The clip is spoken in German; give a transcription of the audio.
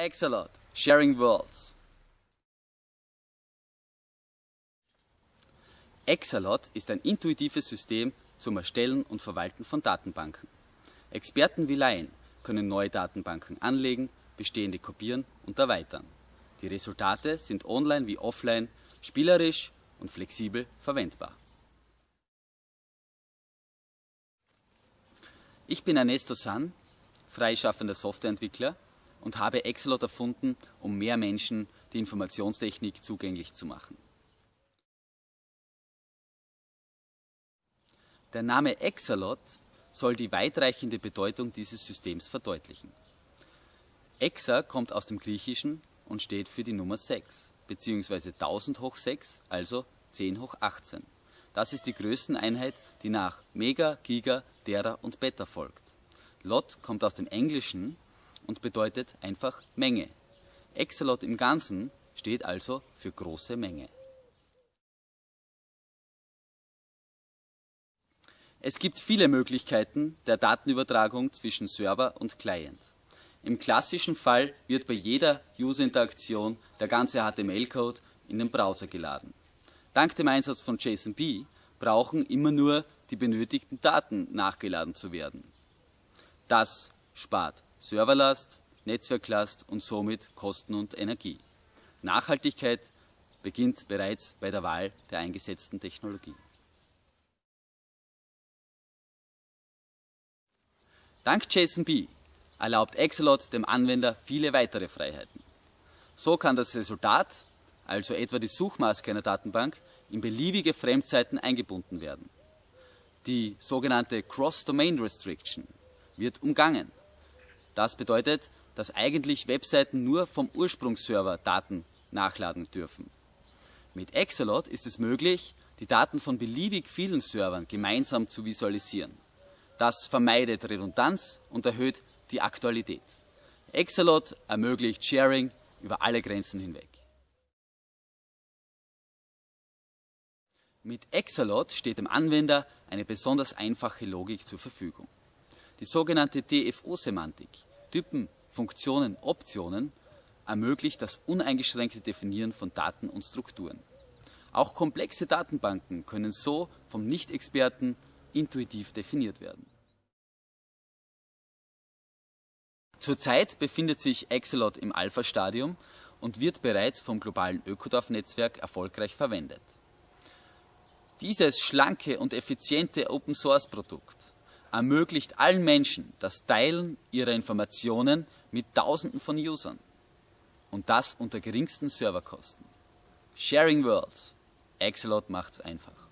Exalot, Sharing Worlds. Exalot ist ein intuitives System zum Erstellen und Verwalten von Datenbanken. Experten wie Laien können neue Datenbanken anlegen, bestehende kopieren und erweitern. Die Resultate sind online wie offline spielerisch und flexibel verwendbar. Ich bin Ernesto San, freischaffender Softwareentwickler und habe Exalot erfunden, um mehr Menschen die Informationstechnik zugänglich zu machen. Der Name Exalot soll die weitreichende Bedeutung dieses Systems verdeutlichen. Exa kommt aus dem Griechischen und steht für die Nummer 6, beziehungsweise 1000 hoch 6, also 10 hoch 18. Das ist die Größeneinheit, die nach Mega, Giga, Tera und Beta folgt. Lot kommt aus dem Englischen und bedeutet einfach Menge. Exalot im Ganzen steht also für große Menge. Es gibt viele Möglichkeiten der Datenübertragung zwischen Server und Client. Im klassischen Fall wird bei jeder User-Interaktion der ganze HTML-Code in den Browser geladen. Dank dem Einsatz von JSONB brauchen immer nur die benötigten Daten nachgeladen zu werden. Das spart Serverlast, Netzwerklast und somit Kosten und Energie. Nachhaltigkeit beginnt bereits bei der Wahl der eingesetzten Technologie. Dank JSONB erlaubt Exalot dem Anwender viele weitere Freiheiten. So kann das Resultat, also etwa die Suchmaske einer Datenbank, in beliebige Fremdseiten eingebunden werden. Die sogenannte Cross-Domain Restriction wird umgangen. Das bedeutet, dass eigentlich Webseiten nur vom Ursprungsserver Daten nachladen dürfen. Mit Exalot ist es möglich, die Daten von beliebig vielen Servern gemeinsam zu visualisieren. Das vermeidet Redundanz und erhöht die Aktualität. Exalot ermöglicht Sharing über alle Grenzen hinweg. Mit Exalot steht dem Anwender eine besonders einfache Logik zur Verfügung. Die sogenannte DFO-Semantik, Typen, Funktionen, Optionen, ermöglicht das uneingeschränkte Definieren von Daten und Strukturen. Auch komplexe Datenbanken können so vom Nicht-Experten intuitiv definiert werden. Zurzeit befindet sich Excelot im Alpha-Stadium und wird bereits vom globalen Ökodorf-Netzwerk erfolgreich verwendet. Dieses schlanke und effiziente Open-Source-Produkt ermöglicht allen Menschen das Teilen ihrer Informationen mit Tausenden von Usern. Und das unter geringsten Serverkosten. Sharing Worlds. Excelot macht's einfach.